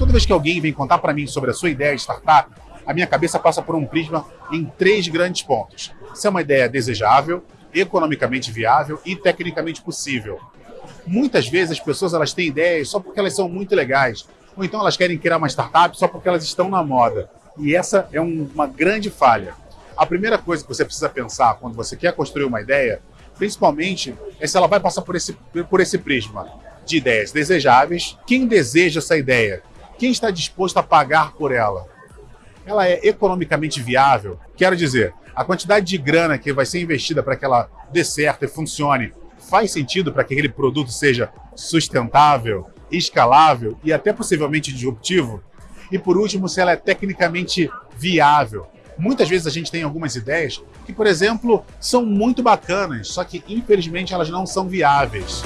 Toda vez que alguém vem contar para mim sobre a sua ideia de startup, a minha cabeça passa por um prisma em três grandes pontos. Se é uma ideia desejável, economicamente viável e tecnicamente possível. Muitas vezes as pessoas elas têm ideias só porque elas são muito legais, ou então elas querem criar uma startup só porque elas estão na moda. E essa é um, uma grande falha. A primeira coisa que você precisa pensar quando você quer construir uma ideia, principalmente, é se ela vai passar por esse, por esse prisma de ideias desejáveis. Quem deseja essa ideia? Quem está disposto a pagar por ela? Ela é economicamente viável? Quero dizer, a quantidade de grana que vai ser investida para que ela dê certo e funcione faz sentido para que aquele produto seja sustentável, escalável e até possivelmente disruptivo? E por último, se ela é tecnicamente viável. Muitas vezes a gente tem algumas ideias que, por exemplo, são muito bacanas, só que infelizmente elas não são viáveis.